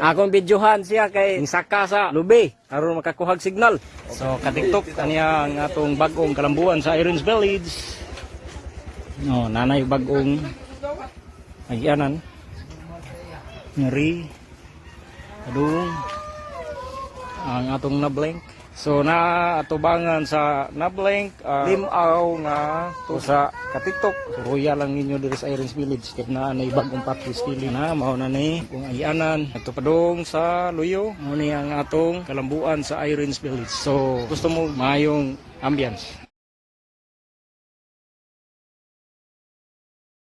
Akong videohan siya kay saka sa lubi aron makakuhag signal. So katiktok kaniya ang atong bag-ong kalambuan sa Irons Village. No, nanay bag-ong agyanan. Ngeri. Adung ang atong nablink. So na atubangan sa nablink uh, limaw nga to sa katiktok. Ruya lang ninyo diri sa Irons Village kay na nay bagong patis pili na mao na ni kung ayanan ato padung sa Luyo mo ni ang atong kalambuan sa Irons Village. So gusto mo mayong ambience.